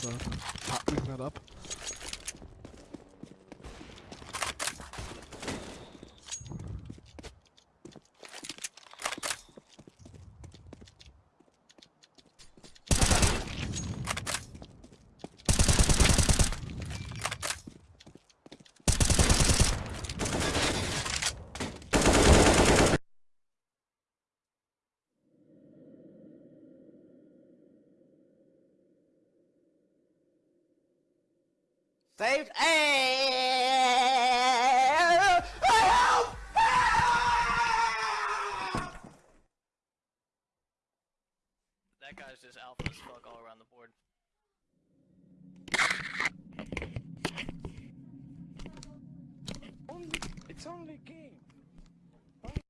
So, picking that up. Saved. Help! Eh, help! That guy's just alpha as fuck all around the board. Only, it's only a game.